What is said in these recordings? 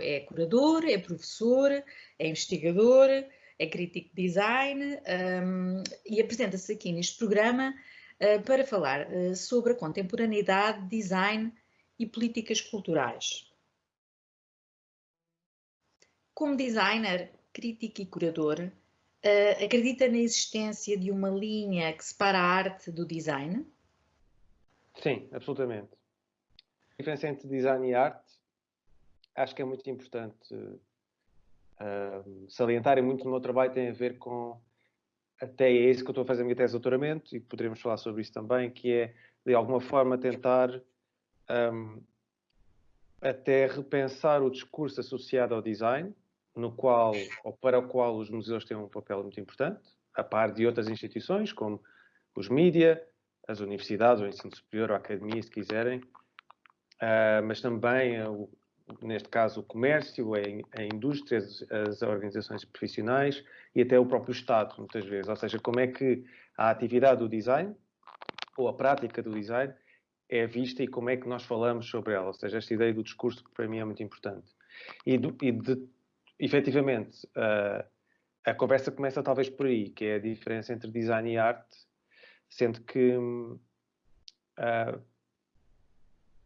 é curador, é professor, é investigador, é crítico de design um, e apresenta-se aqui neste programa uh, para falar uh, sobre a contemporaneidade, design e políticas culturais. Como designer, crítico e curador, uh, acredita na existência de uma linha que separa a arte do design? Sim, absolutamente. A diferença entre design e arte acho que é muito importante uh, salientar e muito do meu trabalho tem a ver com até é isso que eu estou a fazer a minha tese de doutoramento e poderíamos falar sobre isso também, que é de alguma forma tentar um, até repensar o discurso associado ao design, no qual ou para o qual os museus têm um papel muito importante, a par de outras instituições como os mídia, as universidades, o ensino superior, a academia, se quiserem, uh, mas também neste caso, o comércio, a, indústria, as, organizações profissionais e até o próprio Estado, muitas vezes. Ou seja, como é que a atividade do design ou a prática do design é vista e como é que nós falamos sobre ela. Ou seja, esta ideia do discurso para mim é muito importante. E, do, e de, efetivamente, uh, a conversa começa talvez por aí, que é a diferença entre design e arte, sendo que uh,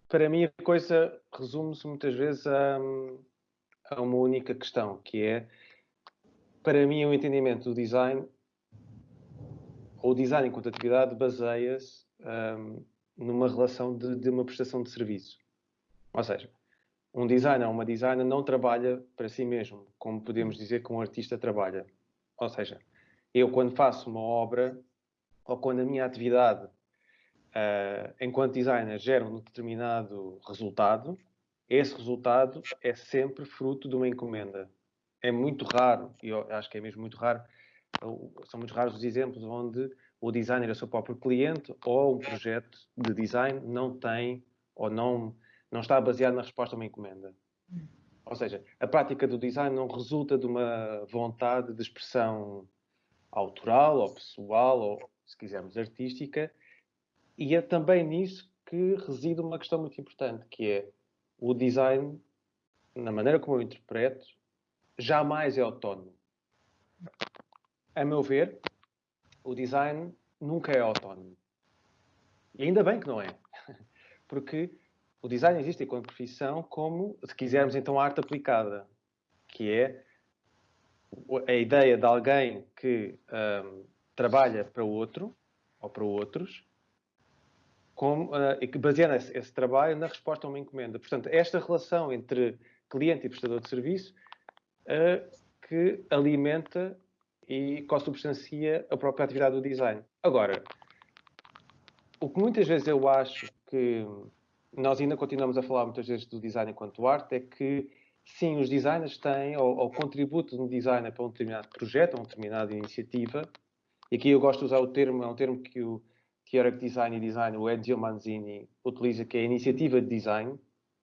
para mim a coisa resume-se muitas vezes a, a, uma única questão, que é, para mim, o entendimento do design, ou o design enquanto atividade, baseia-se um, numa relação de, de, uma prestação de serviço. Ou seja, um designer ou uma designer não trabalha para si mesmo, como podemos dizer que um artista trabalha. Ou seja, eu quando faço uma obra, ou quando a minha atividade uh, enquanto designer, gera um determinado resultado, esse resultado é sempre fruto de uma encomenda. É muito raro, e eu acho que é mesmo muito raro, são muito raros os exemplos onde o designer é o seu próprio cliente ou um projeto de design não tem ou não, não está baseado na resposta a uma encomenda. Ou seja, a prática do design não resulta de uma vontade de expressão autoral ou pessoal ou, se quisermos, artística, e é também nisso que reside uma questão muito importante, que é o design, na maneira como eu interpreto, jamais é autónomo. A meu ver, o design nunca é autónomo. E ainda bem que não é. Porque o design existe enquanto profissão como, se quisermos, então, arte aplicada, que é a ideia de alguém que um, trabalha para o outro, ou para outros, como, uh, e que baseia esse, esse, trabalho na resposta a uma encomenda. Portanto, esta relação entre cliente e prestador de serviço uh, que alimenta e consubstancia a própria atividade do design. Agora, o que muitas vezes eu acho que nós ainda continuamos a falar muitas vezes do design enquanto arte é que sim, os designers têm, ou, o contributo de um designer para um determinado projeto, ou uma determinada iniciativa, e aqui eu gosto de usar o termo, é um termo que o de design e design, o Ezio Manzini, utiliza, que é a iniciativa de design,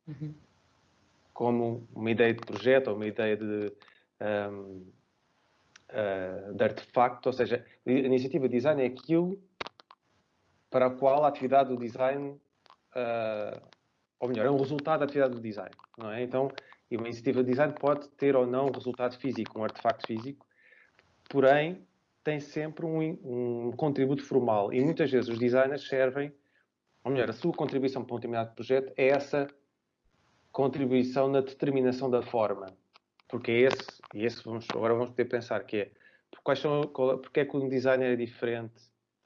uhum. como uma ideia de projeto ou uma ideia de, um, uh, de artefacto, ou seja, a iniciativa de design é aquilo para o qual a atividade do design, uh, ou melhor, é um resultado da atividade do design, não é? Então, uma iniciativa de design pode ter ou não um resultado físico, um artefacto físico, porém, tem sempre um, um, contributo formal e muitas vezes os designers servem, ou melhor, a sua contribuição para um determinado projeto é essa contribuição na determinação da forma. Porque é esse, e esse vamos, agora vamos poder pensar que é, quais são, qual, porque é que um designer é diferente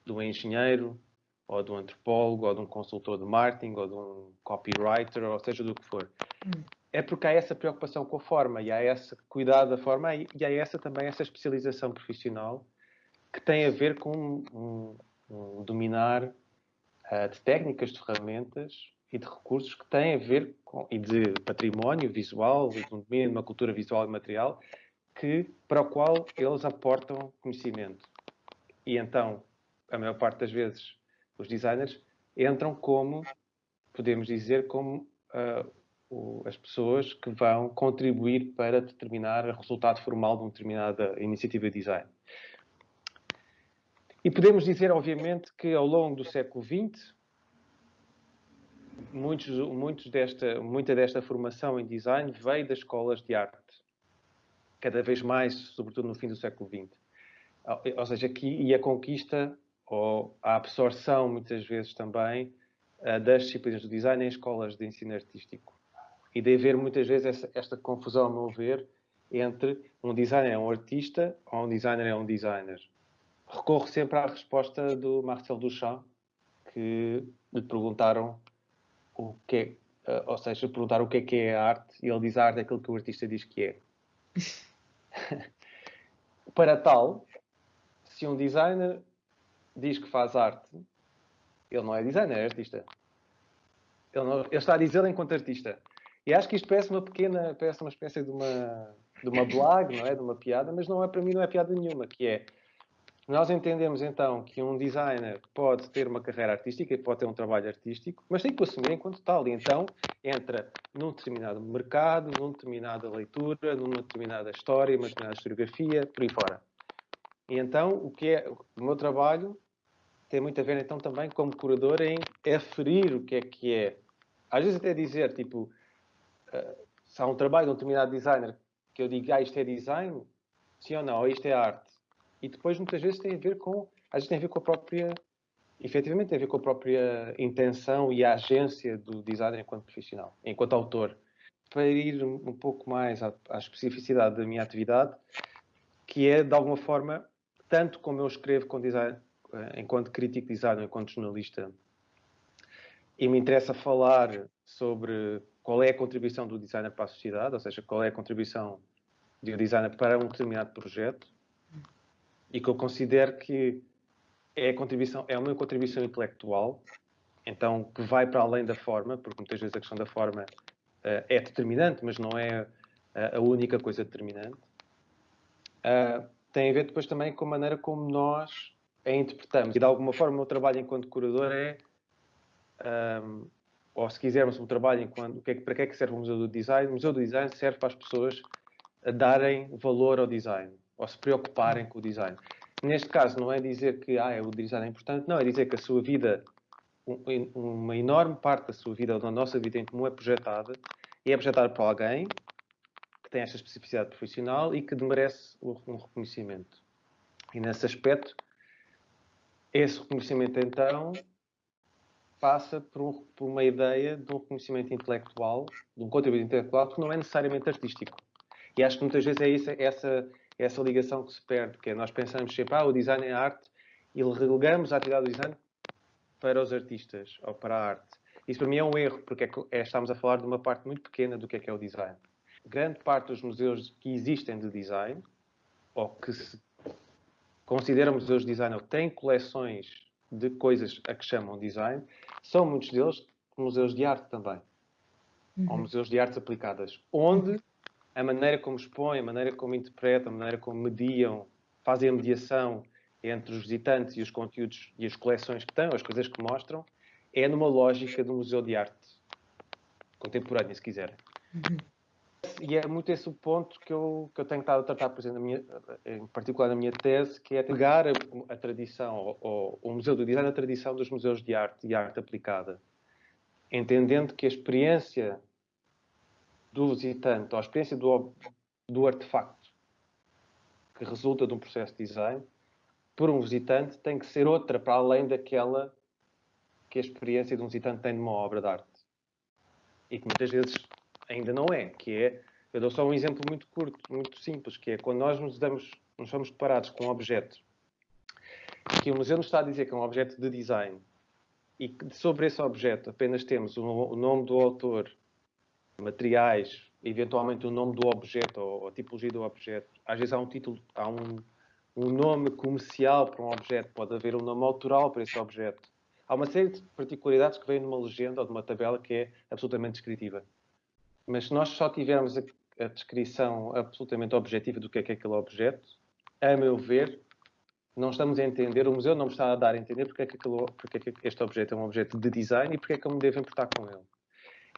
de um engenheiro, ou de um antropólogo, ou de um consultor de marketing, ou de um copywriter, ou seja, do que for. Hum. É porque há essa preocupação com a forma, e há esse cuidado da forma, e há essa também essa especialização profissional que tem a ver com um, um dominar uh, de técnicas, de ferramentas e de recursos que têm a ver com, e de património visual, de um domínio de uma cultura visual e material, que, para o qual eles aportam conhecimento. E então, a maior parte das vezes, os designers entram como, podemos dizer, como uh, o, as pessoas que vão contribuir para determinar o resultado formal de uma determinada iniciativa de design. E podemos dizer, obviamente, que ao longo do século XX, muitos, muitos desta, muita desta formação em design veio das escolas de arte, cada vez mais, sobretudo no fim do século XX. Ou seja, aqui e a conquista ou a absorção, muitas vezes também, eh, das disciplinas do design em escolas de ensino artístico. E de haver muitas vezes essa, esta confusão, a meu ver, entre um designer é um artista ou um designer é um designer. Recorro sempre à resposta do Marcel Duchamp, que lhe perguntaram o que é, eh, ou seja, perguntaram o que é que é a arte, e ele diz a arte é aquilo que o artista diz que é. Para tal, se um designer diz que faz arte, ele não é designer, é artista. Ele, não, ele está a dizer enquanto artista. E acho que isto parece uma pequena, parece uma espécie de uma, de uma blague, não é? De uma piada, mas não é para mim não é piada nenhuma, que é nós entendemos então que um designer pode ter uma carreira artística e pode ter um trabalho artístico, mas tem que o assumir enquanto tal. E então entra num determinado mercado, numa determinada leitura, numa determinada história, numa determinada historiografia, por aí fora. E então o que é o meu trabalho tem muito a ver então também como curador em aferir o que é que é. Às vezes até dizer, tipo, uh, se há um trabalho de um determinado designer que eu digo, ah, isto é design, sim ou não, ou isto é arte e depois muitas vezes tem a ver com, às vezes tem a ver com a própria, efetivamente tem a ver com a própria intenção e a agência do designer enquanto profissional, enquanto autor. Para ir um pouco mais à, à especificidade da minha atividade, que é de alguma forma, tanto como eu escrevo com design, eh, enquanto crítico de design, enquanto jornalista, e me interessa falar sobre qual é a contribuição do designer para a sociedade, ou seja, qual é a contribuição do designer para um determinado projeto, e que eu considero que é, a contribuição, é uma contribuição intelectual, então que vai para além da forma, porque muitas vezes a questão da forma uh, é determinante, mas não é uh, a única coisa determinante. Uh, tem a ver depois também com a maneira como nós a interpretamos. E de alguma forma o meu trabalho enquanto curador é, um, ou se quisermos, o trabalho enquanto, é, para que é que serve o Museu do Design? O Museu do Design serve para as pessoas darem valor ao design ou se preocuparem com o design. Neste caso, não é dizer que ah, o design é importante, não, é dizer que a sua vida, uma enorme parte da sua vida, ou da nossa vida em comum, é projetada e é projetada por alguém que tem esta especificidade profissional e que merece um reconhecimento. E nesse aspecto, esse reconhecimento, então, passa por, um, por, uma ideia de um reconhecimento intelectual, de um contributo intelectual, que não é necessariamente artístico. E acho que muitas vezes é isso, essa essa ligação que se perde, que é nós pensamos sempre, ah, o design é arte, e relegamos a atividade do design para os artistas ou para a arte. Isso para mim é um erro, porque é, é, estamos a falar de uma parte muito pequena do que é que é o design. Grande parte dos museus que existem de design, ou que se consideram museus de design, ou têm coleções de coisas a que chamam design, são muitos deles museus de arte também. Uhum. Ou museus de artes aplicadas, onde a maneira como expõem, a maneira como interpretam, a maneira como mediam, fazem a mediação entre os visitantes e os conteúdos e as coleções que têm, as coisas que mostram, é numa lógica do museu de arte contemporânea, se quiser. Uhum. E é muito esse o ponto que eu, que eu tenho estado a tratar, por exemplo, minha, em particular na minha tese, que é pegar a, a tradição, ou, o Museu do Design, a tradição dos museus de arte e arte aplicada, entendendo que a experiência do visitante, ou a experiência do, do artefacto que resulta de um processo de design, por um visitante, tem que ser outra para além daquela que a experiência de um visitante tem numa obra de arte. E que muitas vezes ainda não é, que é, eu dou só um exemplo muito curto, muito simples, que é quando nós nos damos, nos somos deparados com um objeto que o museu nos está a dizer que é um objeto de design e que sobre esse objeto apenas temos o, o nome do autor, materiais, eventualmente o nome do objeto ou a tipologia do objeto. Às vezes há um título, há um, um nome comercial para um objeto, pode haver um nome autoral para esse objeto. Há uma série de particularidades que vêm numa legenda ou numa tabela que é absolutamente descritiva. Mas se nós só tivermos a, a descrição absolutamente objetiva do que é, que é aquele objeto, a meu ver, não estamos a entender, o museu não me está a dar a entender porque é que, aquele, porque é que este objeto é um objeto de design e porque é que eu me devo importar com ele.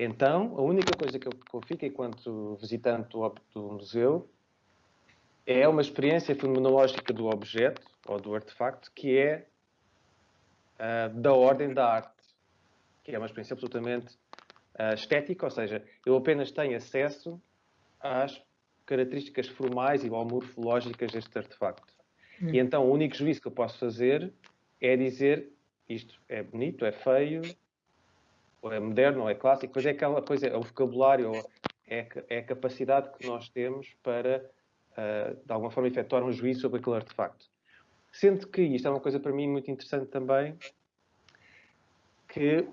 Então, a única coisa que eu, que eu fico enquanto visitante do, do museu é uma experiência fenomenológica do objeto ou do artefacto que é uh, da ordem da arte. que é uma experiência absolutamente uh, estética, ou seja, eu apenas tenho acesso às características formais e ou morfológicas deste artefacto. Hum. E então o único juízo que eu posso fazer é dizer isto é bonito, é feio, ou é moderno, ou é clássico, mas é aquela coisa, é o vocabulário, é, é a capacidade que nós temos para, uh, de alguma forma, efetuar um juízo sobre aquele artefacto. Sendo que isto é uma coisa para mim muito interessante também, que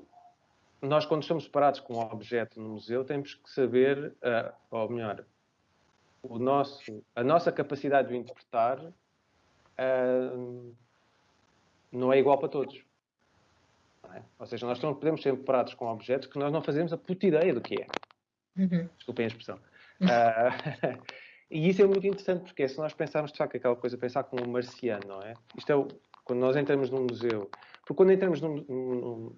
nós, quando estamos separados com um objeto no museu, temos que saber, uh, ou melhor, o nosso, a nossa capacidade de interpretar uh, não é igual para todos. É? Ou seja, nós não podemos ser separados com objetos que nós não fazemos a puta ideia do que é. Uhum. Desculpem a expressão. Uh, e isso é muito interessante porque se nós pensarmos de facto aquela coisa, pensar como um marciano, não é? Isto é o, quando nós entramos num museu. Porque quando entramos num, num, num,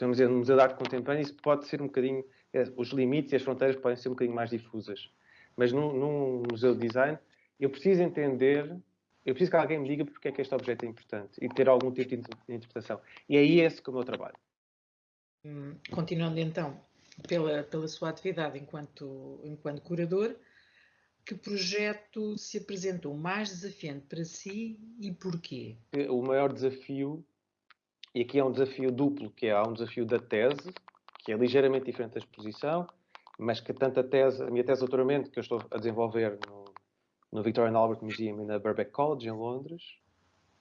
num museu de arte contemporânea, isso pode ser um bocadinho. É, os limites e as fronteiras podem ser um bocadinho mais difusas. Mas num, num museu de design, eu preciso entender eu preciso que alguém me diga porque é que este objeto é importante e ter algum tipo de interpretação. E é esse que é o meu trabalho. Hum, continuando então pela, pela sua atividade enquanto, enquanto curador, que projeto se apresentou mais desafiante para si e porquê? O maior desafio, e aqui é um desafio duplo, que é há um desafio da tese, que é ligeiramente diferente da exposição, mas que tanto a tese, a minha tese de doutoramento que eu estou a desenvolver no, no Victorian Albert Museum e na Birkbeck College, em Londres,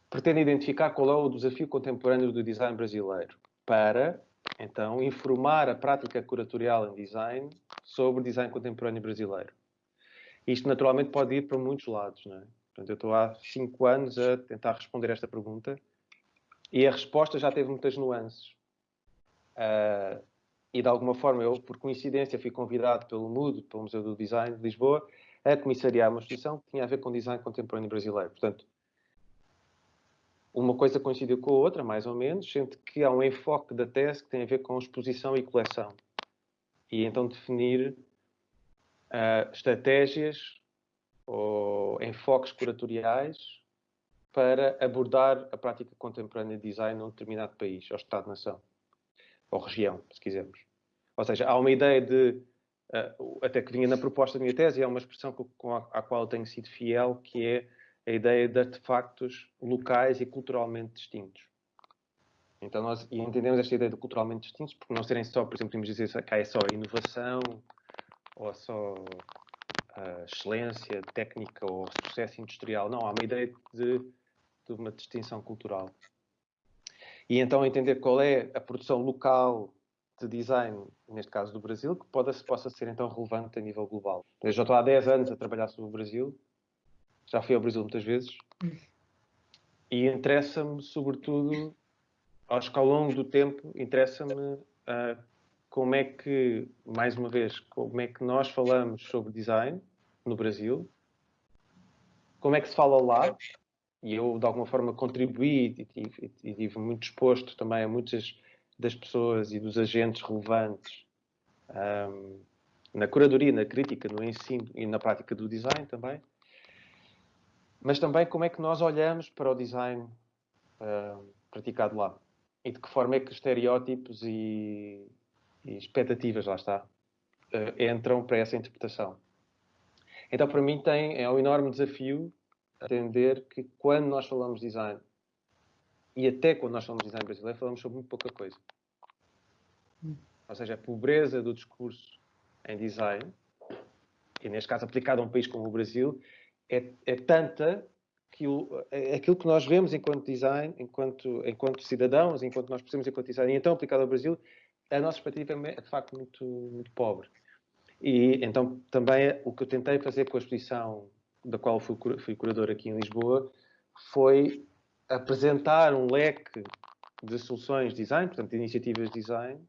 pretende identificar qual é o desafio contemporâneo do design brasileiro para, então, informar a prática curatorial em design sobre design contemporâneo brasileiro. Isto, naturalmente, pode ir para muitos lados. Não é? Portanto, eu estou há cinco anos a tentar responder esta pergunta e a resposta já teve muitas nuances. Uh, e, de alguma forma, eu, por coincidência, fui convidado pelo MUD, pelo Museu do Design de Lisboa, a comissariar uma exposição que tinha a ver com design contemporâneo brasileiro. Portanto, uma coisa coincidiu com a outra, mais ou menos, sendo que há um enfoque da tese que tem a ver com exposição e coleção. E então definir uh, estratégias ou enfoques curatoriais para abordar a prática contemporânea de design num determinado país, ou Estado-nação, ou região, se quisermos. Ou seja, há uma ideia de até que vinha na proposta da minha tese, é uma expressão com a, à qual tenho sido fiel, que é a ideia de artefactos locais e culturalmente distintos. Então nós entendemos esta ideia de culturalmente distintos porque não serem só, por exemplo, podemos dizer que é só inovação ou só uh, excelência técnica ou sucesso industrial. Não, há uma ideia de, de uma distinção cultural. E então entender qual é a produção local de design, neste caso do Brasil, que pode, possa ser então relevante a nível global. Eu já estou há 10 anos a trabalhar sobre o Brasil, já fui ao Brasil muitas vezes, e interessa-me, sobretudo, acho que ao longo do tempo, interessa-me uh, como é que, mais uma vez, como é que nós falamos sobre design no Brasil, como é que se fala lá, e eu, de alguma forma, contribuí e, e, estive muito exposto também a muitas das pessoas e dos agentes relevantes um, na curadoria, na crítica, no ensino e na prática do design também. Mas também como é que nós olhamos para o design uh, praticado lá e de que forma é que estereótipos e, e expectativas, lá está, uh, entram para essa interpretação. Então, para mim, tem, é um enorme desafio entender que quando nós falamos de design e até quando nós falamos de design brasileiro, falamos sobre muito pouca coisa. Ou seja, a pobreza do discurso em design, e neste caso aplicado a um país como o Brasil, é, é tanta que o, é aquilo que nós vemos enquanto design, enquanto, enquanto cidadãos, enquanto nós percebemos enquanto design, e então aplicado ao Brasil, a nossa perspectiva é de facto muito, muito pobre. E então também o que eu tentei fazer com a exposição da qual fui, fui curador aqui em Lisboa foi apresentar um leque de soluções de design, portanto, de iniciativas de design,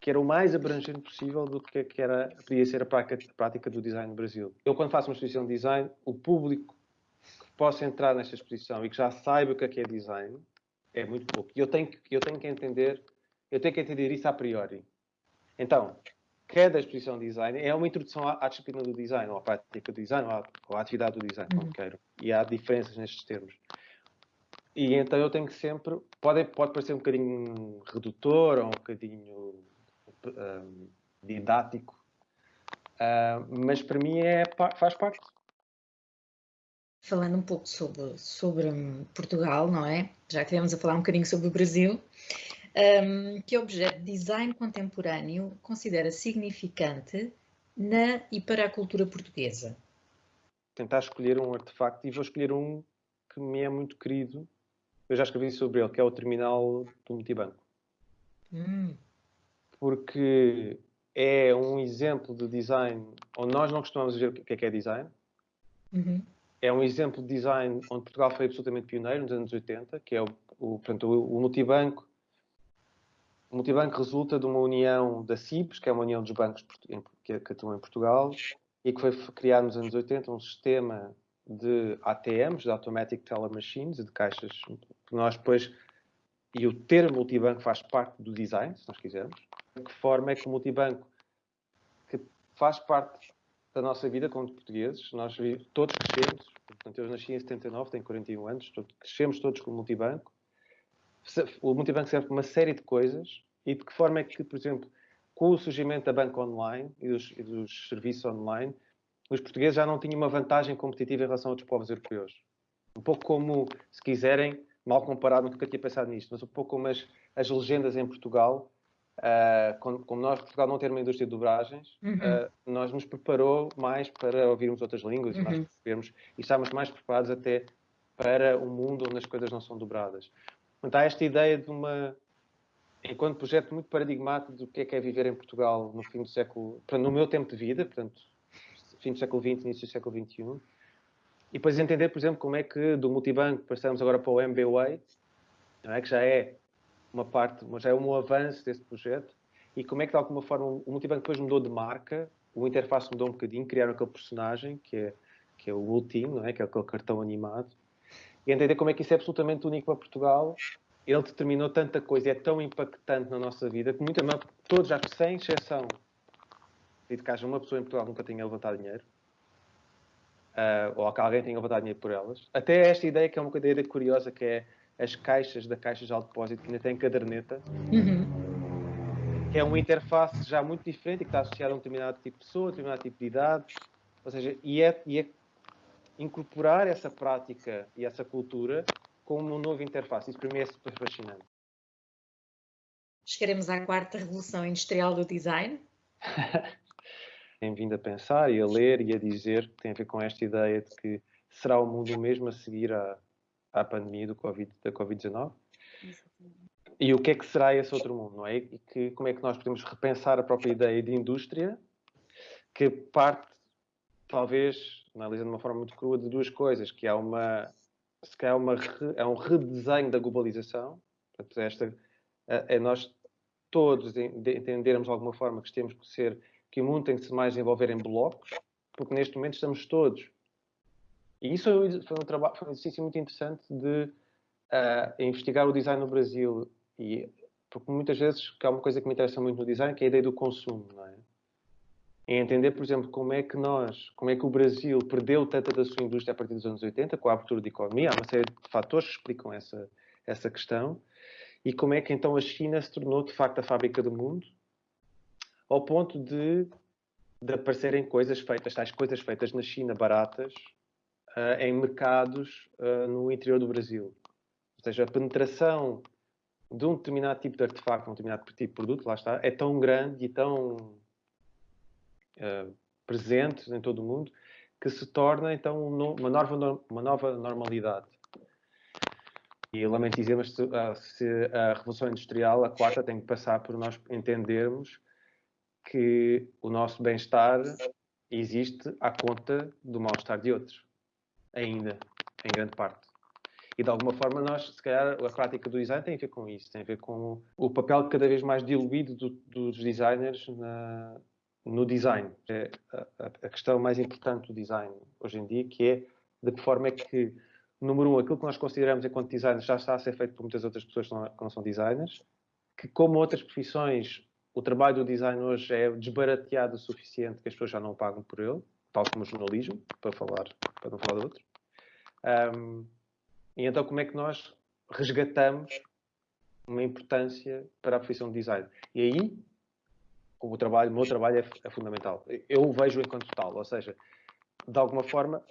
que era o mais abrangente possível do que, que era, podia ser a prática, do design no Brasil. Eu, quando faço uma exposição de design, o público que possa entrar nesta exposição e que já saiba o que é, que é design é muito pouco. E eu tenho, que, eu tenho que entender, eu tenho que entender isso a priori. Então, cada exposição de design é uma introdução à, à disciplina do design, ou à prática do design, ou à, ou à atividade do design, uhum. como queiram. E há diferenças nestes termos. E então eu tenho que sempre, pode, pode parecer um bocadinho redutor ou um bocadinho um, didático, uh, mas para mim é, faz parte. Falando um pouco sobre, sobre Portugal, não é? Já tivemos a falar um bocadinho sobre o Brasil. Um, que objeto de design contemporâneo considera significante na e para a cultura portuguesa? Tentar escolher um artefacto e vou escolher um que me é muito querido. Eu já escrevi sobre ele, que é o terminal do multibanco. Hum. Porque é um exemplo de design onde nós não costumamos ver o que é que é design. Uhum. É um exemplo de design onde Portugal foi absolutamente pioneiro nos anos 80, que é o, o, portanto, o, o multibanco o multibanco resulta de uma união da CIBS, que é uma união dos bancos que atuam em Portugal, e que foi criado nos anos 80 um sistema de ATMs, de Automatic Teller Machines, de caixas. Que nós depois, e o termo multibanco faz parte do design, se nós quisermos. De que forma é que o multibanco, que faz parte da nossa vida como portugueses, nós todos crescemos, portanto eu nasci em 79, tenho 41 anos, crescemos todos com o multibanco, o multibanco serve para uma série de coisas e de que forma é que, por exemplo, com o surgimento da banca online e dos, e dos serviços online, os portugueses já não tinham uma vantagem competitiva em relação a outros povos europeus. Um pouco como, se quiserem, mal comparado, nunca tinha pensado nisto, mas um pouco como as, as legendas em Portugal, uh, como, como, nós, Portugal, não ter uma indústria de dobragens, uhum. uh, nós nos preparou mais para ouvirmos outras línguas uhum. e, e estávamos mais preparados até para um mundo onde as coisas não são dobradas. Portanto, há esta ideia de uma, enquanto projeto muito paradigmático do que é que é viver em Portugal no fim do século, no meu tempo de vida, portanto, fim do século XX, início do século XXI, e depois entender, por exemplo, como é que do multibanco passamos agora para o MBWay, não é? que já é uma parte, já é um avanço desse projeto, e como é que de alguma forma o multibanco depois mudou de marca, o interface mudou um bocadinho, criaram aquele personagem que é, que é o Ultim, não é? que é aquele cartão animado, e entender como é que isso é absolutamente único para Portugal. Ele determinou tanta coisa, é tão impactante na nossa vida, que muita, todos, que sem exceção, de que haja uma pessoa em Portugal que nunca tenha levantado dinheiro, uh, ou que alguém tenha levantado dinheiro por elas. Até esta ideia, que é uma ideia curiosa, que é as caixas da caixa de alto depósito, que ainda tem caderneta, uhum. que é uma interface já muito diferente e que está associada a um determinado tipo de pessoa, a um determinado tipo de idade, ou seja, e é, e é incorporar essa prática e essa cultura como uma nova interface. Isso para mim é super fascinante. Chegaremos à quarta revolução industrial do design? Tenho vindo a pensar e a ler e a dizer que tem a ver com esta ideia de que será o mundo mesmo a seguir à, à pandemia do COVID, da Covid-19? E o que é que será esse outro mundo, não é? E que, como é que nós podemos repensar a própria ideia de indústria que parte, talvez, analisando de uma forma muito crua, de duas coisas, que há uma, se calhar uma, é um redesenho da globalização, portanto, esta, é nós todos entendermos de alguma forma que temos que ser, que o mundo tem que se mais envolver em blocos, porque neste momento estamos todos. E isso foi um, trabalho, foi um exercício muito interessante de uh, investigar o design no Brasil, e, porque muitas vezes, que há uma coisa que me interessa muito no design, que é a ideia do consumo, não é? entender, por exemplo, como é que nós, como é que o Brasil perdeu tanta da sua indústria a partir dos anos 80, com a abertura da economia, há uma série de fatores que explicam essa, essa questão, e como é que então a China se tornou de facto a fábrica do mundo, ao ponto de, de aparecerem coisas feitas, tais coisas feitas na China baratas, uh, em mercados uh, no interior do Brasil. Ou seja, a penetração de um determinado tipo de artefacto, um determinado tipo de produto, lá está, é tão grande e tão uh, presentes em todo o mundo, que se torna então uma nova, uma nova normalidade. E lamento dizer, mas se a Revolução Industrial, a quarta, tem que passar por nós entendermos que o nosso bem-estar existe à conta do mal-estar de outros, ainda, em grande parte. E de alguma forma nós, se calhar, a prática do design tem a ver com isso, tem a ver com o papel cada vez mais diluído do, dos designers na, no design. É a, a, questão mais importante do design hoje em dia, que é de que forma é que, número um, aquilo que nós consideramos enquanto designers já está a ser feito por muitas outras pessoas que não, que não são designers, que como outras profissões, o trabalho do design hoje é desbarateado o suficiente que as pessoas já não pagam por ele, tal como o jornalismo, para falar, para não falar de outros. Um, e então como é que nós resgatamos uma importância para a profissão de design. E aí, o, trabalho, o meu trabalho é, é fundamental. Eu o vejo enquanto tal, ou seja, de alguma forma,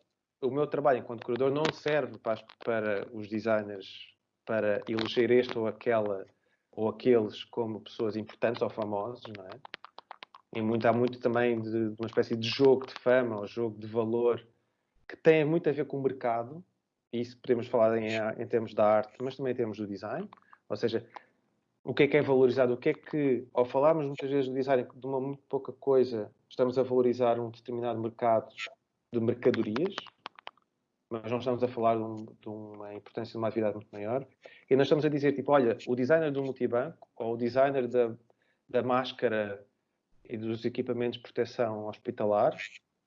o meu trabalho enquanto curador não serve para, para os designers para eleger este ou aquela ou aqueles como pessoas importantes ou famosos, não é? E muito, há muito também de, de uma espécie de jogo de fama ou jogo de valor que tem muito a ver com o mercado, e isso podemos falar em, em termos da arte, mas também em termos do design, ou seja, o que é que é valorizado, o que é que, ao falarmos muitas vezes do design de uma muito pouca coisa, estamos a valorizar um determinado mercado de mercadorias, mas não estamos a falar de, um, de, uma importância de uma atividade muito maior. E nós estamos a dizer, tipo, olha, o designer do multibanco ou o designer da, da máscara e dos equipamentos de proteção hospitalar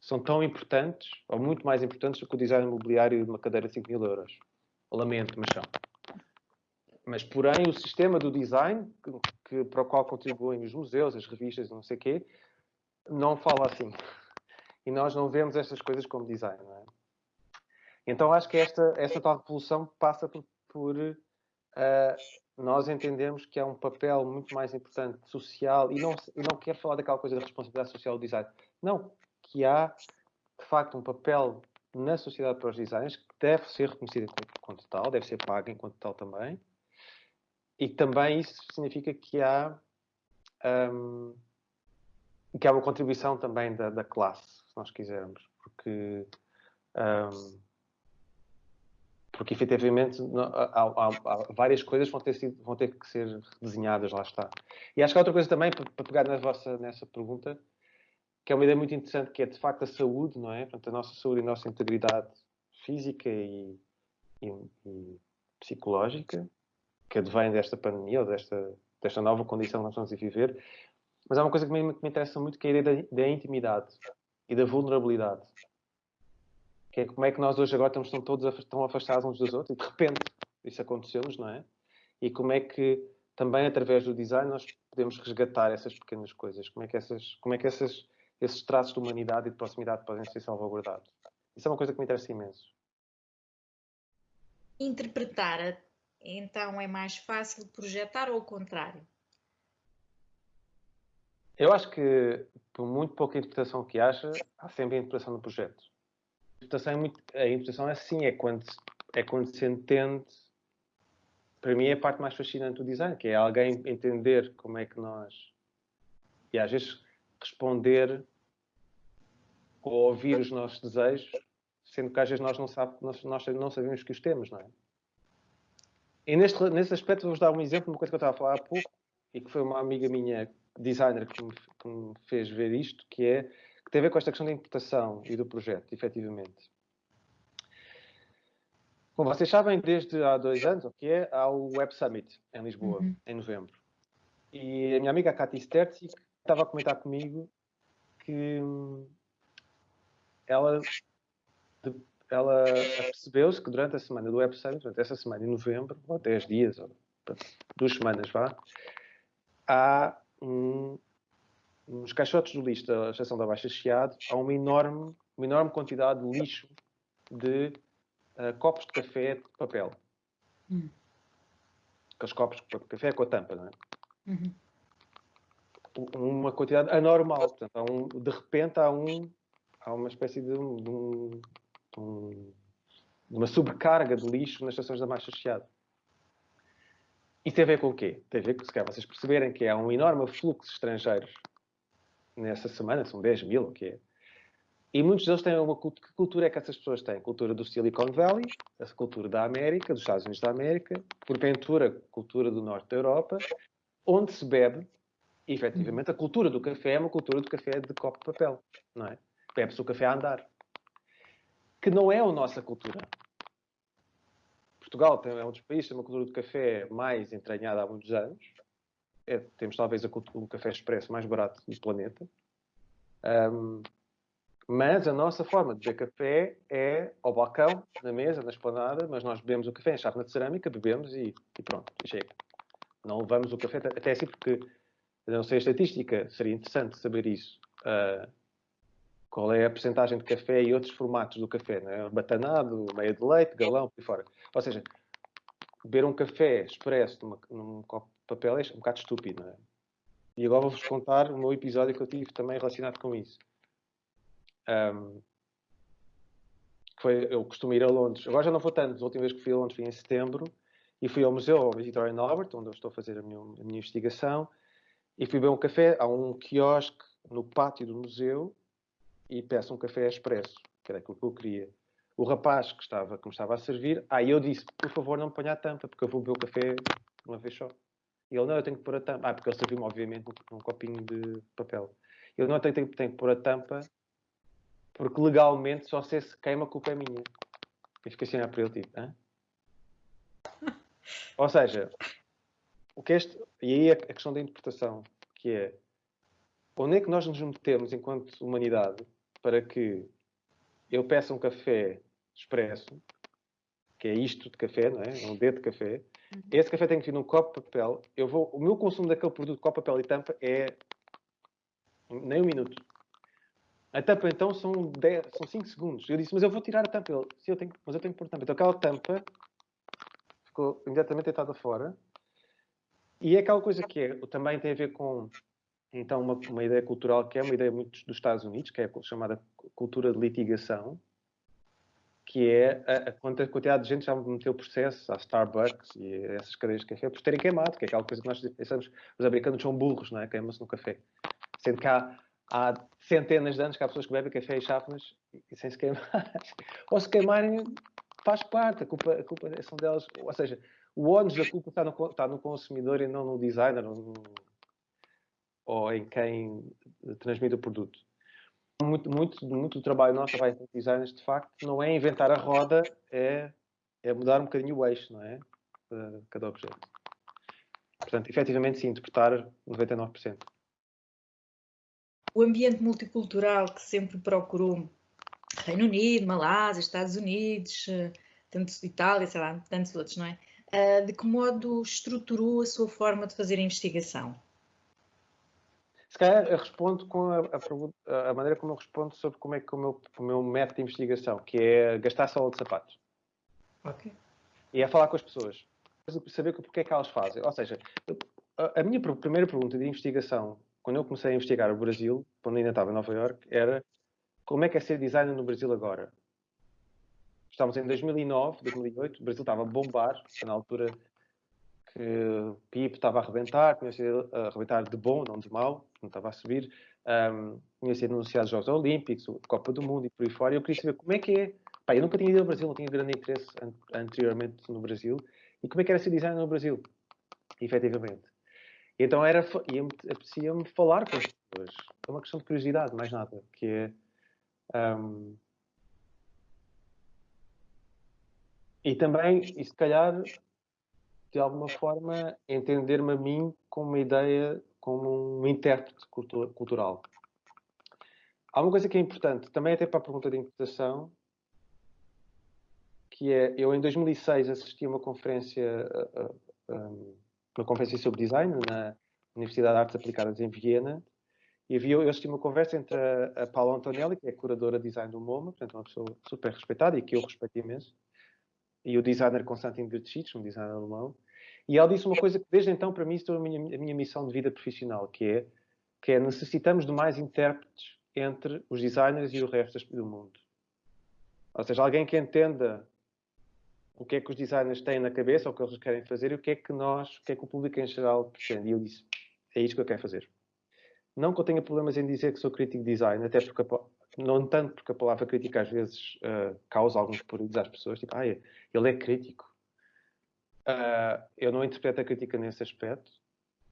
são tão importantes, ou muito mais importantes, do que o design imobiliário de uma cadeira de 5 mil euros. Lamento, mas são. Mas, porém, o sistema do design, que, que, para o qual contribuem os museus, as revistas, não sei o quê, não fala assim. E nós não vemos estas coisas como design, não é? Então acho que esta, esta tal revolução passa por, por uh, nós entendermos que há um papel muito mais importante social e não, e não quero falar daquela coisa da responsabilidade social do design. Não, que há de facto um papel na sociedade para os designers que deve ser reconhecido enquanto tal, deve ser pago enquanto tal também. E também isso significa que há, um, que há uma contribuição também da, da classe, se nós quisermos. Porque um, porque efetivamente há, há, há, várias coisas vão ter, sido, vão ter que ser desenhadas, lá está. E acho que há outra coisa também, para, pegar na vossa, nessa pergunta, que é uma ideia muito interessante, que é de facto a saúde, não é? Portanto, a nossa saúde e a nossa integridade física e, e, e psicológica, que advém desta pandemia ou desta, desta nova condição que nós estamos a viver. Mas há uma coisa que me, que me interessa muito, que é a ideia da, da intimidade e da vulnerabilidade que é como é que nós hoje agora estamos todos tão afastados uns dos outros e de repente isso aconteceu-nos, não é? E como é que também através do design nós podemos resgatar essas pequenas coisas, como é que, essas, como é que essas, esses traços de humanidade e de proximidade podem ser salvaguardados. Isso é uma coisa que me interessa imenso. Interpretar, então, é mais fácil projetar ou o contrário? Eu acho que, por muito pouca interpretação que haja, há sempre a interpretação do projeto interpretação é muito. A interpretação é assim, é quando, é quando se entende. Para mim é a parte mais fascinante do design, que é alguém entender como é que nós. E às vezes responder ou ouvir os nossos desejos, sendo que às vezes nós não, sabe, nós, nós não sabemos que os temos, não é? E neste, nesse aspecto vou-vos dar um exemplo uma coisa que eu estava a falar há pouco e que foi uma amiga minha, designer, que me, que me fez ver isto, que é que tem a ver com esta questão da interpretação e do projeto, efetivamente. Como vocês sabem, desde há dois anos, o que é, há o Web Summit em Lisboa, uhum. em novembro. E a minha amiga Katy Sterzi estava a comentar comigo que ela, ela percebeu-se que durante a semana do Web Summit, durante essa semana em novembro, ou 10 dias, ou duas semanas, vá, há um, nos caixotes do lixo da estação da Baixa Chiado há uma enorme, uma enorme quantidade de lixo de uh, copos de café de papel. Hum. Aqueles copos de café com a tampa, não é? Uhum. Uma quantidade anormal. Portanto, um, de repente há, um, há uma espécie de, um, de, um, de uma sobrecarga de lixo nas estações da Baixa Chiado. Isso tem a ver com o quê? Tem a ver com, se calhar, vocês perceberem que há um enorme fluxo de estrangeiros nessa semana, são 10 mil, o que é? E muitos deles têm uma cultura. Que cultura é que essas pessoas têm? Cultura do Silicon Valley, a cultura da América, dos Estados Unidos da América, porventura, cultura do norte da Europa, onde se bebe, efetivamente, a cultura do café é uma cultura do café de copo de papel, não é? Bebe-se o café a andar. Que não é a nossa cultura. Portugal é um dos países que tem uma cultura do café mais entranhada há muitos anos, é, temos talvez o café expresso mais barato do planeta. Um, mas a nossa forma de beber café é ao balcão, na mesa, na esplanada, mas nós bebemos o café em chávena de cerâmica, bebemos e, e pronto, chega. Não levamos o café, até assim porque, não sei a estatística, seria interessante saber isso. Uh, qual é a percentagem de café e outros formatos do café, né? batanado, meia de leite, galão, por fora. Ou seja, beber um café expresso numa, num copo de papel é um bocado estúpido, não é? E agora vou-vos contar o meu episódio que eu tive também relacionado com isso. Um, foi, eu costumo ir a Londres. Agora já não vou tanto. A última vez que fui a Londres foi em setembro. E fui ao museu, ao Victoria and Albert, onde eu estou a fazer a minha, a minha investigação. E fui beber um café. Há um quiosque no pátio do museu e peço um café expresso, que era aquilo que eu queria. O rapaz que, estava, que me estava a servir, aí eu disse, por favor não me ponha a tampa, porque eu vou beber o café uma vez só. E ele, não, eu tenho que pôr a tampa. Ah, porque ele serviu-me, obviamente, num, copinho de papel. Eu não tenho, tenho, tenho que pôr a tampa, porque legalmente só se se queima, a culpa é minha. E fiquei assim a para ele, tipo, Hã? Ou seja, o que este, e aí a questão da interpretação, que é onde é que nós nos metemos enquanto humanidade para que eu peça um café expresso, que é isto de café, não é? é um dedo de café. Uhum. Esse café tem que vir num copo de papel. Eu vou, o meu consumo daquele produto, copo, papel e tampa, é nem um minuto. A tampa, então, são, 10, são 5 segundos. Eu disse, mas eu vou tirar a tampa. Ele, Sim, eu tenho, mas eu tenho que pôr a tampa. Então, aquela tampa ficou imediatamente deitada fora. E é aquela coisa que é, também tem a ver com então uma, uma ideia cultural que é uma ideia muito dos Estados Unidos, que é a chamada cultura de litigação, que é a, a quantidade de gente já meteu processo à Starbucks e essas cadeias de café por terem queimado, que é aquela coisa que nós pensamos, os americanos são burros, não é? Queimam-se no café. Sendo que há, há, centenas de anos que há pessoas que bebem café e chávenas e sem se queimar. Ou se queimarem, faz parte, a culpa, a culpa são delas. Ou seja, o ónus da culpa está no, está no consumidor e não no designer, no, ou em quem transmite o produto. Muito, muito, muito do trabalho nosso vai em designers, de facto, não é inventar a roda, é, é mudar um bocadinho o eixo, não é? De cada objeto. Portanto, efetivamente, sim, interpretar 99%. O ambiente multicultural que sempre procurou Reino Unido, Malásia, Estados Unidos, eh, tanto Itália, sei lá, tantos outros, não é? Eh, de que modo estruturou a sua forma de fazer a investigação? Se calhar eu respondo com a, a, a, maneira como eu respondo sobre como é que o meu, o meu método de investigação, que é gastar sola de sapatos. Ok. E é falar com as pessoas. Saber porque é que elas fazem. Ou seja, a, a minha primeira pergunta de investigação, quando eu comecei a investigar o Brasil, quando ainda estava em Nova York, era como é que é ser designer no Brasil agora? Estávamos em 2009, 2008, o Brasil estava a bombar, na altura que o PIB estava a arrebentar, tinha sido a arrebentar de bom, não de mau, não estava a subir, um, tinha sido anunciados Jogos Olímpicos, a Copa do Mundo e por aí fora, e eu queria saber como é que é. Pá, eu nunca tinha ido ao Brasil, não tinha grande interesse an anteriormente no Brasil, e como é que era ser designer no Brasil, efetivamente. E então era, apetecia-me falar com as pessoas. É uma questão de curiosidade, mais nada, que é... Um, e também, e se calhar, de alguma forma, entender-me a mim como uma ideia, como um intérprete cultural. Há uma coisa que é importante, também até para a pergunta de interpretação, que é, eu em 2006 assisti a uma conferência, uma conferência sobre design na Universidade de Artes Aplicadas em Viena, e eu assisti uma conversa entre a, Paula Antonelli, que é curadora de design do MoMA, portanto uma pessoa super respeitada e que eu respeito imenso, e o designer Konstantin Grtschitz, um designer alemão, e ela disse uma coisa que desde então para mim se a minha, a minha missão de vida profissional, que é, que é necessitamos de mais intérpretes entre os designers e o resto do mundo. Ou seja, alguém que entenda o que é que os designers têm na cabeça, o que eles querem fazer e o que é que nós, o que é que o público em geral pretende. E eu disse, é isto que eu quero fazer. Não que eu tenha problemas em dizer que sou crítico de design, até porque, não tanto porque a palavra crítica às vezes uh, causa alguns períodos às pessoas, tipo, ah, ele é crítico. Uh, eu não interpreto a crítica nesse aspecto,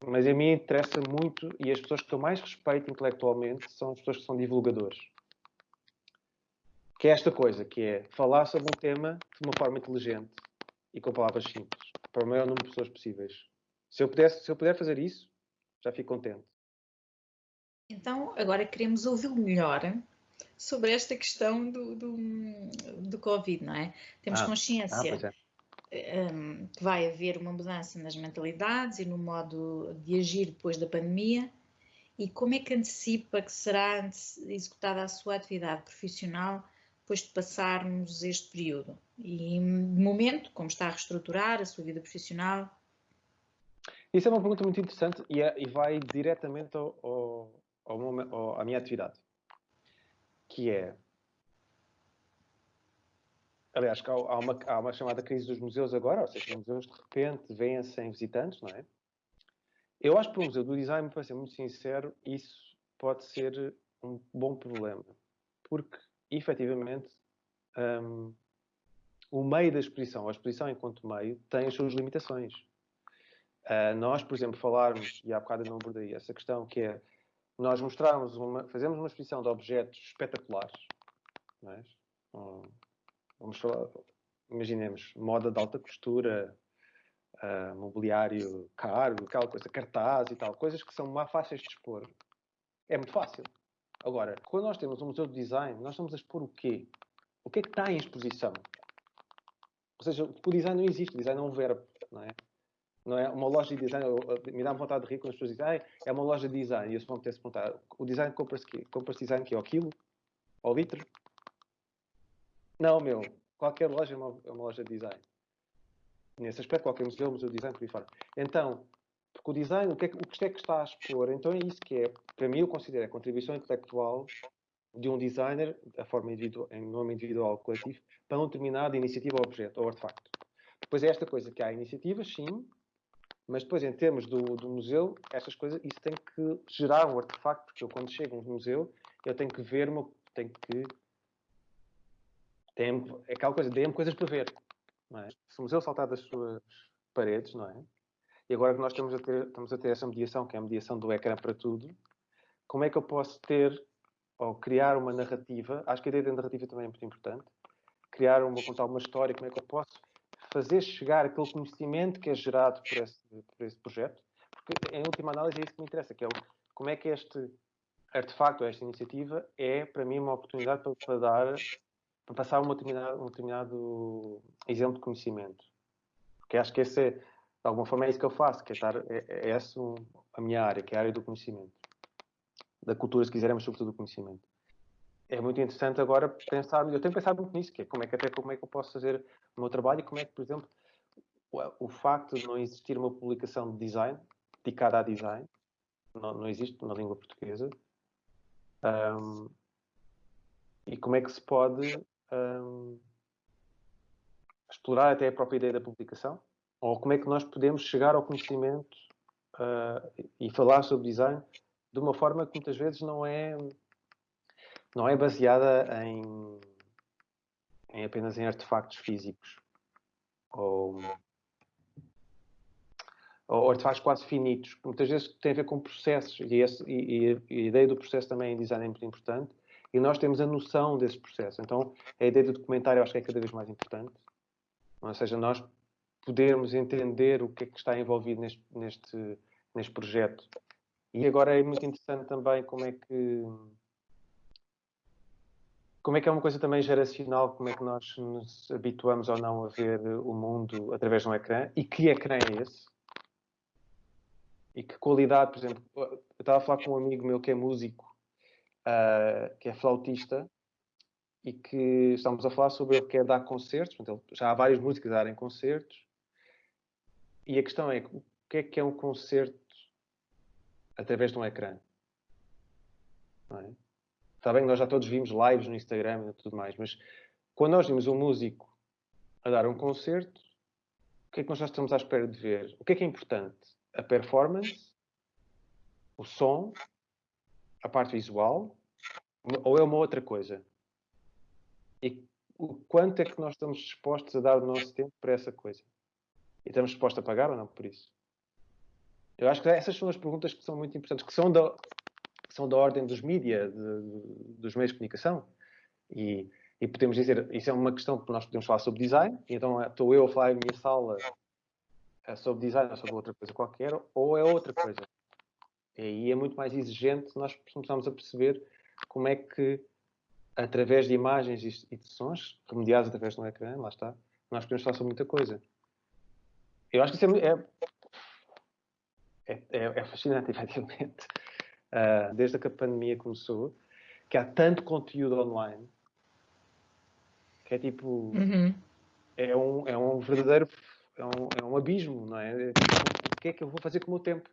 mas a mim interessa muito, e as pessoas que eu mais respeito intelectualmente são as pessoas que são divulgadores. Que é esta coisa, que é falar sobre um tema de uma forma inteligente e com palavras simples, para o maior número de pessoas possíveis. Se eu, pudesse, se eu puder fazer isso, já fico contente. Então, agora queremos ouvi-lo melhor sobre esta questão do, do, do Covid, não é? Temos ah, consciência ah, um, que vai haver uma mudança nas mentalidades e no modo de agir depois da pandemia e como é que antecipa que será executada a sua atividade profissional depois de passarmos este período? E, de momento, como está a reestruturar a sua vida profissional? Isso é uma pergunta muito interessante e, é, e vai diretamente ao, ao, ao, à minha atividade, que é Aliás, há, há, uma, há uma chamada crise dos museus agora, ou seja, os museus de repente vêm sem visitantes, não é? Eu acho que para o Museu do Design, para ser muito sincero, isso pode ser um bom problema. Porque, efetivamente, um, o meio da exposição, a exposição enquanto meio, tem as suas limitações. Uh, nós, por exemplo, falarmos, e há bocado eu não abordei essa questão, que é nós mostrarmos uma, fazemos uma exposição de objetos espetaculares, não é? Um, vamos falar, imaginemos, moda de alta costura, uh, mobiliário caro, aquela coisa, cartaz e tal, coisas que são mais fáceis de expor. É muito fácil. Agora, quando nós temos um museu de design, nós estamos a expor o quê? O que é que está em exposição? Ou seja, o design não existe, o design é um verbo, não é? Não é uma loja de design, me dá vontade de rir quando as pessoas dizem, ah, é uma loja de design, e eu se vão ter se perguntar, o design compra-se compra design que é ao quilo? Ao litro? Não, meu. Qualquer loja é uma, é uma loja de design. Nesse aspecto, qualquer museu, museu de design, por aí fora. Então, porque o design, o que, é, o que é que está a expor? Então é isso que é, para mim, eu considero a contribuição intelectual de um designer, a forma individual, em nome individual coletivo, para um determinada iniciativa ou objeto, ou artefacto. Depois é esta coisa que há iniciativas, sim, mas depois, em termos do, do museu, estas coisas, isso tem que gerar um artefacto, porque eu, quando chego a um museu, eu tenho que ver-me, tenho que tem, é aquela coisa, dê-me coisas para ver. Não é? Se o museu saltar das suas paredes, não é? E agora que nós estamos a, ter, estamos a ter essa mediação, que é a mediação do ecrã para tudo, como é que eu posso ter ou criar uma narrativa? Acho que a ideia da narrativa também é muito importante. Criar uma, contar uma história, como é que eu posso fazer chegar aquele conhecimento que é gerado por esse, por esse projeto? Porque, em última análise, é isso que me interessa, que é o, como é que este artefacto, esta iniciativa, é, para mim, uma oportunidade para, para dar para passar um determinado, um determinado exemplo de conhecimento. Porque acho que esse é, de alguma forma, é isso que eu faço, que é, estar, é, é essa a minha área, que é a área do conhecimento. Da cultura, se quisermos, sobretudo do conhecimento. É muito interessante agora pensar, eu tenho pensado muito nisso, que é como é que até como é que eu posso fazer o meu trabalho e como é que, por exemplo, o, o facto de não existir uma publicação de design, dedicada a design, não, não existe na língua portuguesa, um, e como é que se pode um, explorar até a própria ideia da publicação? Ou como é que nós podemos chegar ao conhecimento uh, e falar sobre design de uma forma que muitas vezes não é, não é baseada em, em apenas em artefactos físicos ou, ou artefactos quase finitos, muitas vezes tem a ver com processos e, esse, e, e, a ideia do processo também em design é muito importante e nós temos a noção desse processo. Então, a ideia do documentário acho que é cada vez mais importante. Ou seja, nós podermos entender o que é que está envolvido neste, neste, neste projeto. E agora é muito interessante também como é que como é que é uma coisa também geracional, como é que nós nos habituamos ou não a ver o mundo através de um ecrã e que ecrã é esse? E que qualidade, por exemplo, eu estava a falar com um amigo meu que é músico uh, que é flautista, e que estamos a falar sobre ele que é dar concertos, portanto, já há várias músicas a darem concertos, e a questão é, o que é que é um concerto através de um ecrã? Não é? Está bem que nós já todos vimos lives no Instagram e tudo mais, mas quando nós vimos um músico a dar um concerto, o que é que nós já estamos à espera de ver? O que é que é importante? A performance, o som a parte visual ou é uma outra coisa? E o quanto é que nós estamos dispostos a dar o nosso tempo para essa coisa? E estamos dispostos a pagar ou não por isso? Eu acho que essas são as perguntas que são muito importantes, que são da, que são da ordem dos mídias, dos meios de comunicação. E, e, podemos dizer, isso é uma questão que nós podemos falar sobre design, então estou eu a falar em minha sala eh, sobre design ou sobre outra coisa qualquer, ou é outra coisa. E aí é muito mais exigente nós começamos a perceber como é que, através de imagens e de sons, remediados através de um ecrã, lá está, nós podemos falar sobre muita coisa. Eu acho que isso é, é, é, é fascinante, efetivamente. Uh, desde que a pandemia começou, que há tanto conteúdo online que é tipo. Uhum. é um, é um verdadeiro é um, é um abismo, não é? O que é que eu vou fazer com o meu tempo?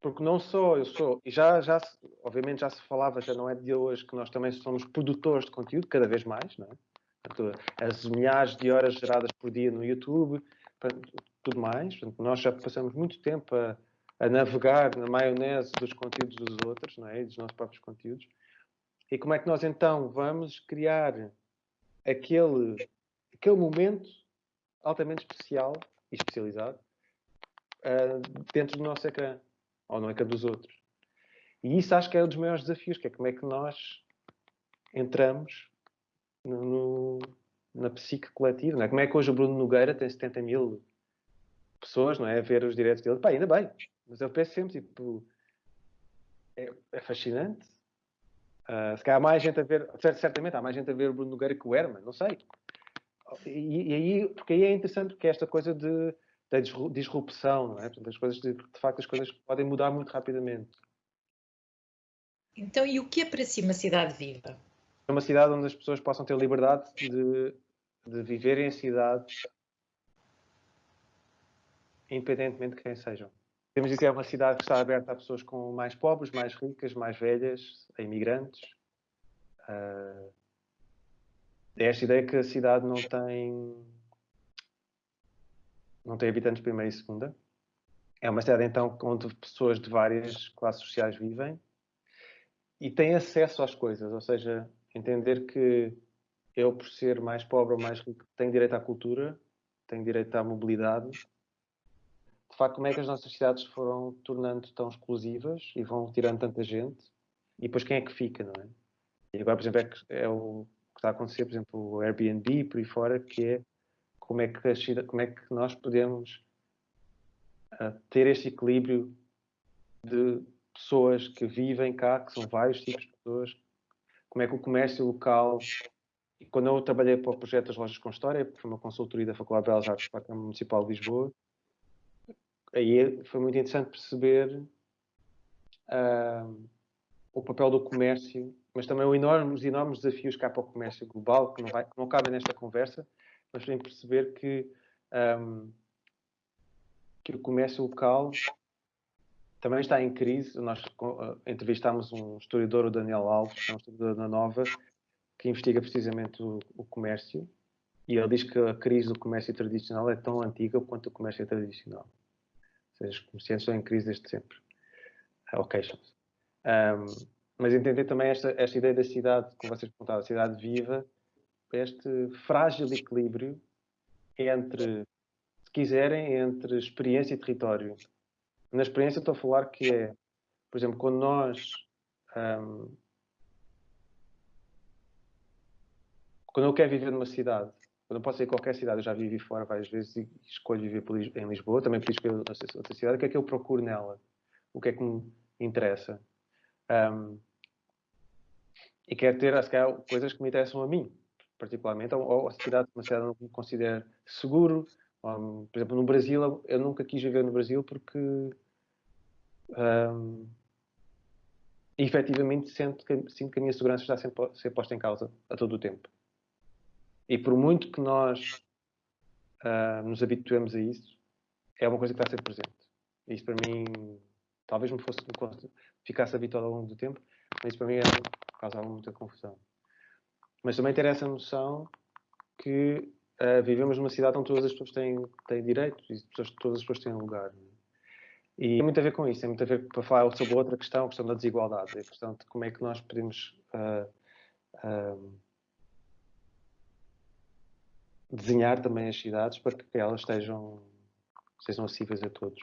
Porque não só eu sou, e já, já obviamente já se falava, já não é de hoje, que nós também somos produtores de conteúdo, cada vez mais, não é? As milhares de horas geradas por dia no YouTube, tudo mais. Nós já passamos muito tempo a, a, navegar na maionese dos conteúdos dos outros, não é? E dos nossos próprios conteúdos. E como é que nós então vamos criar aquele, aquele momento altamente especial e especializado uh, dentro do nosso ecrã, ou no ecrã dos outros? E isso acho que é um dos maiores desafios, que é como é que nós entramos no, no, na psique coletiva. Não é? Como é que hoje o Bruno Nogueira tem 70 mil pessoas não é, a ver os diretos dele? Pá, ainda bem, mas eu penso sempre, tipo, é, é fascinante. Uh, se calhar há mais gente a ver, certamente há mais gente a ver o Bruno Nogueira que o Herman, não sei. E, e, aí, porque aí é interessante, porque é esta coisa de, da disrupção, não é? Portanto, as coisas, de, de facto, as coisas podem mudar muito rapidamente. Então, e o que é para si uma cidade viva? É uma cidade onde as pessoas possam ter liberdade de, de viverem a cidade independentemente de quem sejam. Temos de dizer que é uma cidade que está aberta a pessoas com mais pobres, mais ricas, mais velhas, a imigrantes. Uh, é esta ideia que a cidade não tem não tem habitantes primeira e segunda. É uma cidade então onde pessoas de várias classes sociais vivem e têm acesso às coisas, ou seja, entender que eu, por ser mais pobre ou mais rico, tenho direito à cultura, tenho direito à mobilidade. De facto, como é que as nossas cidades foram tornando tão exclusivas e vão tirando tanta gente? E depois quem é que fica, não é? E agora, por exemplo, é, é o que está a acontecer, por exemplo, o Airbnb por aí fora, que é como é que, como é que nós podemos uh, ter este equilíbrio de pessoas que vivem cá, que são vários tipos de pessoas, como é que o comércio local. E quando eu trabalhei para o projeto das Lojas com História, que foi uma consultoria da Faculdade de Belas Artes para a Câmara Municipal de Lisboa, aí foi muito interessante perceber uh, o papel do comércio, mas também os enormes, enormes desafios que há para o comércio global, que não, vai, que não cabem nesta conversa, mas tem que perceber que, um, que o comércio local também está em crise. Nós uh, entrevistámos um historiador, o Daniel Alves, que é um historiador da Nova, que investiga precisamente o, o, comércio, e ele diz que a crise do comércio tradicional é tão antiga quanto o comércio tradicional. Ou seja, os comerciantes estão em crise desde sempre. Ou queixam-se. Um, mas entender também esta, esta ideia da cidade, como vocês perguntaram, a cidade viva, este frágil equilíbrio entre, se quiserem, entre experiência e território na experiência estou a falar que é, por exemplo, quando nós um, quando eu quero viver numa cidade, quando eu posso ir a qualquer cidade, eu já vivi fora várias vezes e escolho viver em Lisboa, também podia outra cidade, o que é que eu procuro nela? O que é que me interessa? Um, e quero ter, se calhar, coisas que me interessam a mim, particularmente, ou, ou a cidade, uma cidade não me considero seguro, um, por exemplo, no Brasil, eu nunca quis viver no Brasil porque um, efetivamente sinto que, sinto que a minha segurança está sempre a ser posta em causa a todo o tempo. E por muito que nós uh, nos habituemos a isso, é uma coisa que está sempre presente. Isso para mim, talvez me fosse ficasse habituado ao longo do tempo, mas isso para mim é, causava muita confusão. Mas também ter essa noção que uh, vivemos numa cidade onde todas as pessoas têm, têm direitos e todas as pessoas têm lugar. E tem muito a ver com isso, tem muito a ver para falar sobre outra questão, a questão da desigualdade, a questão de como é que nós podemos uh, uh, desenhar também as cidades para que elas estejam, sejam acessíveis a todos.